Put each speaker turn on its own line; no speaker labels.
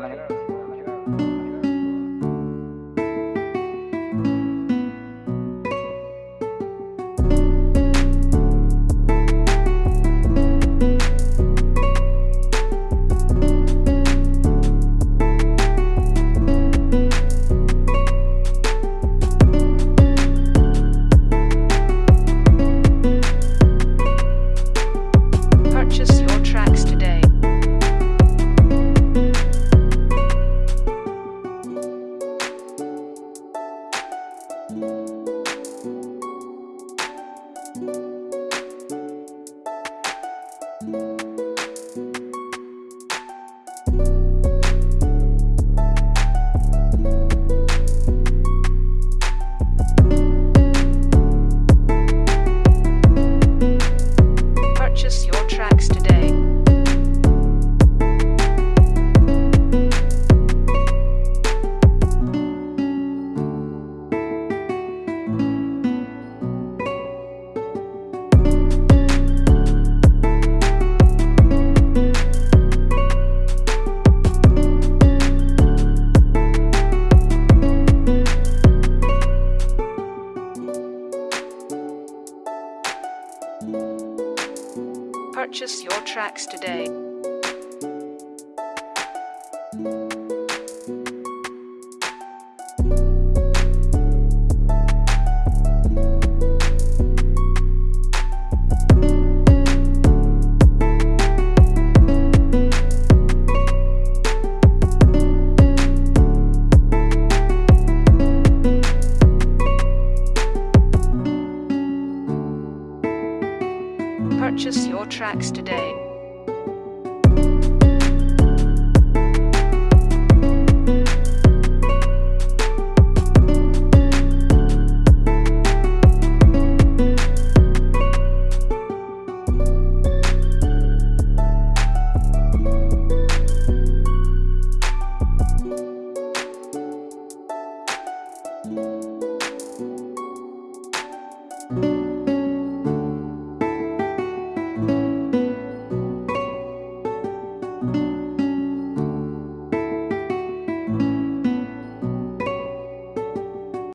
哎。Purchase your tracks today. Your tracks today.